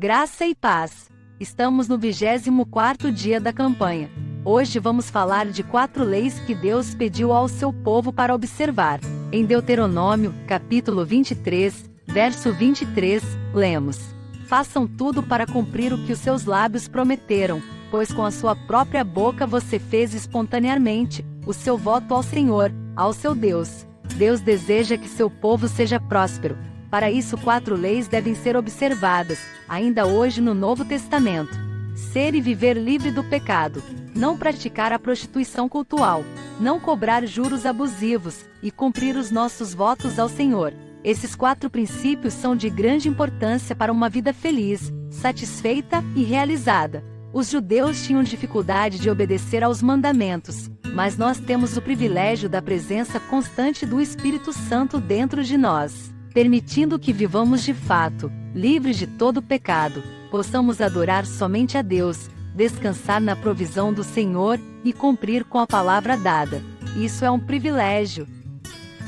Graça e paz. Estamos no 24º dia da campanha. Hoje vamos falar de quatro leis que Deus pediu ao seu povo para observar. Em Deuteronômio, capítulo 23, verso 23, lemos: Façam tudo para cumprir o que os seus lábios prometeram, pois com a sua própria boca você fez espontaneamente o seu voto ao Senhor, ao seu Deus. Deus deseja que seu povo seja próspero, para isso, quatro leis devem ser observadas, ainda hoje no Novo Testamento: ser e viver livre do pecado, não praticar a prostituição cultual, não cobrar juros abusivos e cumprir os nossos votos ao Senhor. Esses quatro princípios são de grande importância para uma vida feliz, satisfeita e realizada. Os judeus tinham dificuldade de obedecer aos mandamentos, mas nós temos o privilégio da presença constante do Espírito Santo dentro de nós permitindo que vivamos de fato, livres de todo pecado, possamos adorar somente a Deus, descansar na provisão do Senhor e cumprir com a palavra dada. Isso é um privilégio.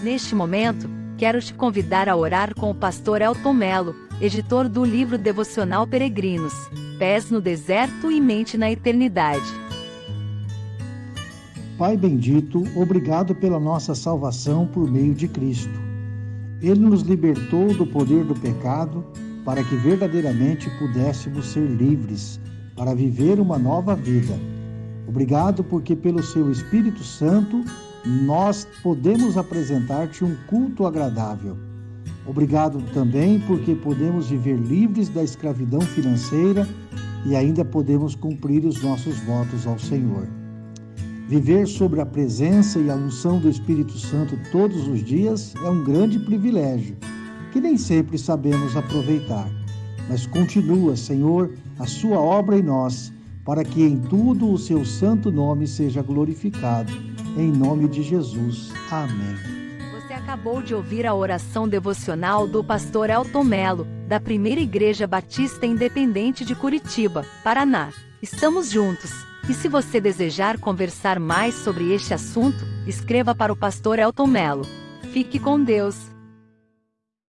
Neste momento, quero te convidar a orar com o pastor Elton Melo, editor do livro devocional Peregrinos, Pés no Deserto e Mente na Eternidade. Pai bendito, obrigado pela nossa salvação por meio de Cristo. Ele nos libertou do poder do pecado para que verdadeiramente pudéssemos ser livres para viver uma nova vida. Obrigado porque pelo seu Espírito Santo nós podemos apresentar-te um culto agradável. Obrigado também porque podemos viver livres da escravidão financeira e ainda podemos cumprir os nossos votos ao Senhor. Viver sobre a presença e a unção do Espírito Santo todos os dias é um grande privilégio, que nem sempre sabemos aproveitar. Mas continua, Senhor, a sua obra em nós, para que em tudo o seu santo nome seja glorificado. Em nome de Jesus. Amém. Você acabou de ouvir a oração devocional do pastor Elton Melo, da Primeira Igreja Batista Independente de Curitiba, Paraná. Estamos juntos. E se você desejar conversar mais sobre este assunto, escreva para o pastor Elton Mello. Fique com Deus.